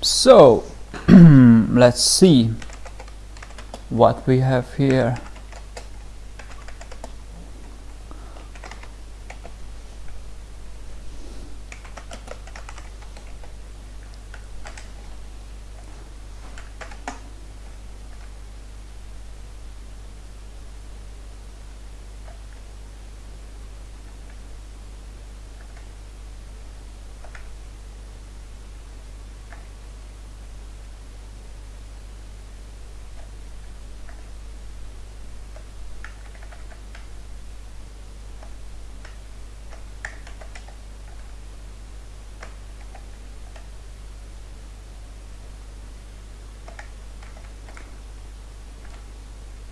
so let's see what we have here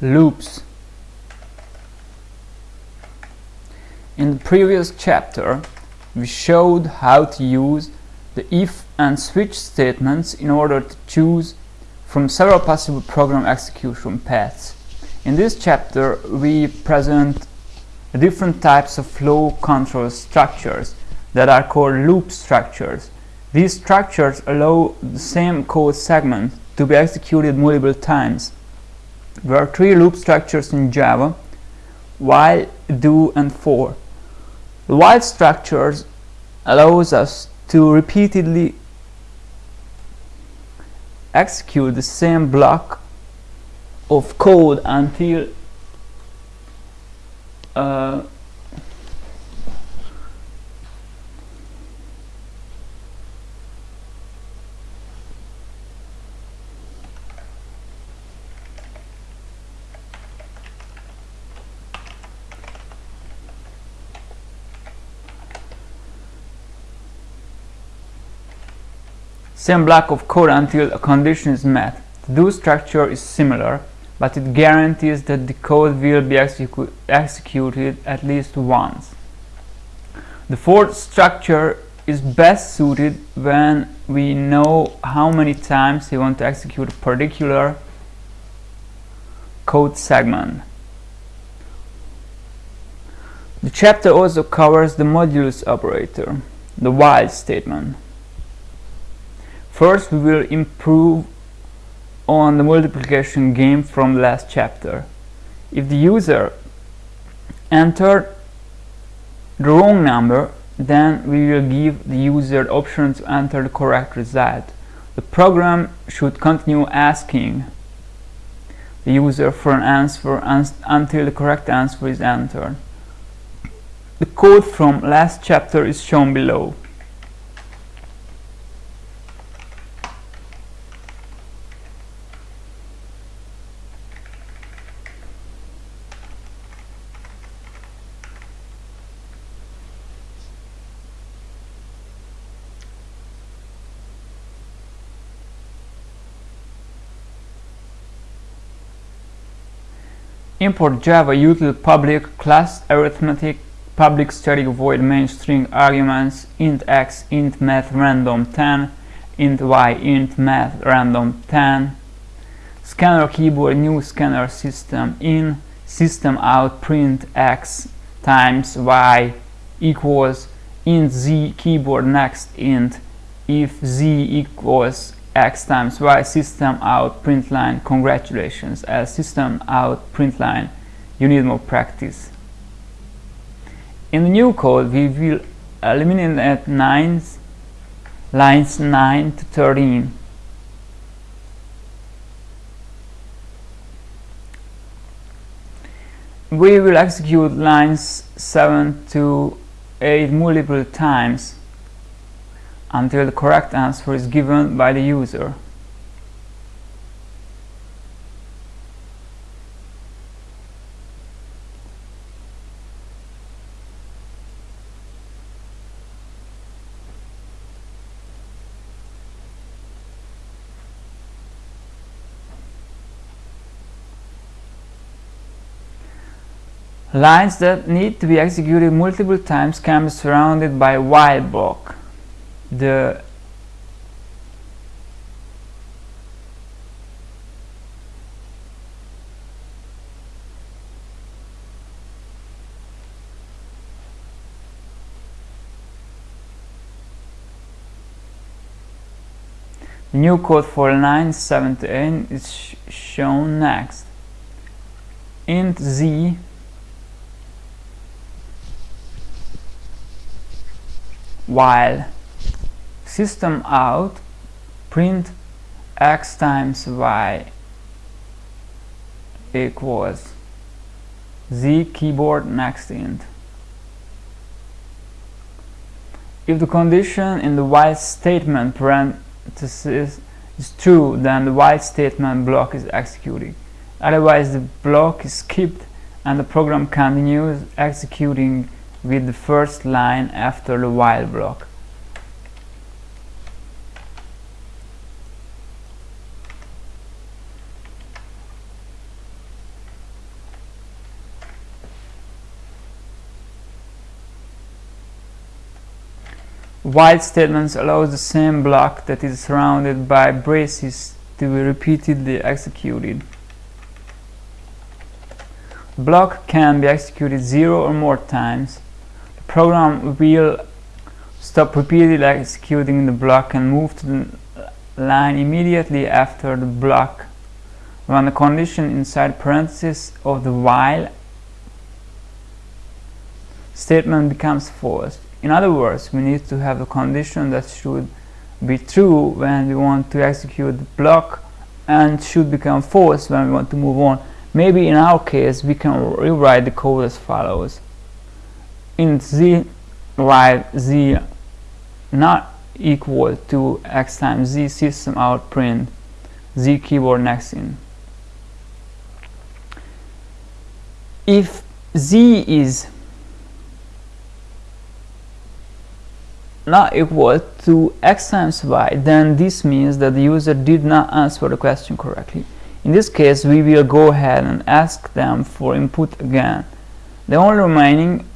loops. In the previous chapter we showed how to use the if and switch statements in order to choose from several possible program execution paths. In this chapter we present different types of flow control structures that are called loop structures. These structures allow the same code segment to be executed multiple times there are three loop structures in Java, while, do, and for. While structures allows us to repeatedly execute the same block of code until uh, same block of code until a condition is met. The do structure is similar, but it guarantees that the code will be execu executed at least once. The for structure is best suited when we know how many times we want to execute a particular code segment. The chapter also covers the modulus operator, the while statement. First we will improve on the multiplication game from last chapter. If the user entered the wrong number, then we will give the user the option to enter the correct result. The program should continue asking the user for an answer until the correct answer is entered. The code from last chapter is shown below. Import Java util public class arithmetic public static void main string arguments int x int math random 10 int y int math random 10 scanner keyboard new scanner system in system out print x times y equals int z keyboard next int. If z equals x times y system out print line congratulations. As system out print line you need more practice. In the new code we will eliminate nines lines 9 to 13 we will execute lines 7 to 8 multiple times until the correct answer is given by the user. Lines that need to be executed multiple times can be surrounded by while block the new code for line 78 is sh shown next. int z while system out print x times y equals z keyboard next int. If the condition in the while statement parenthesis is true then the while statement block is executed. Otherwise the block is skipped and the program continues executing with the first line after the while block While statements allow the same block that is surrounded by braces to be repeatedly executed. Block can be executed zero or more times. The program will stop repeatedly executing the block and move to the line immediately after the block when the condition inside parentheses of the while statement becomes false. In other words, we need to have a condition that should be true when we want to execute the block and should become false when we want to move on. Maybe in our case, we can rewrite the code as follows. Int z while z not equal to x times z system out print z keyboard next int. If z is not equal to x times y then this means that the user did not answer the question correctly. In this case we will go ahead and ask them for input again. The only remaining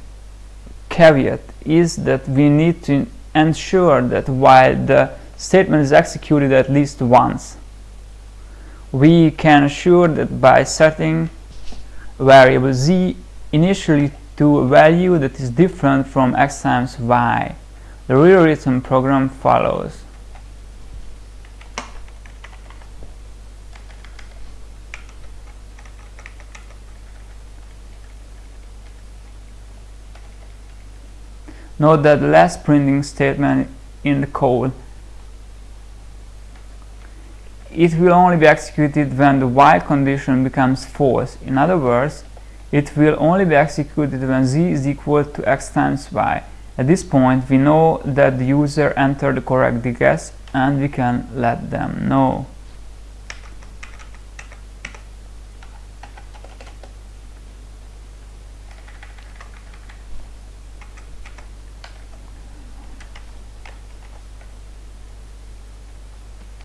caveat is that we need to ensure that while the statement is executed at least once we can assure that by setting variable z initially to a value that is different from x times y the rewritten program follows. Note that the last printing statement in the code it will only be executed when the while condition becomes false. In other words, it will only be executed when z is equal to x times y. At this point, we know that the user entered the correct guess and we can let them know.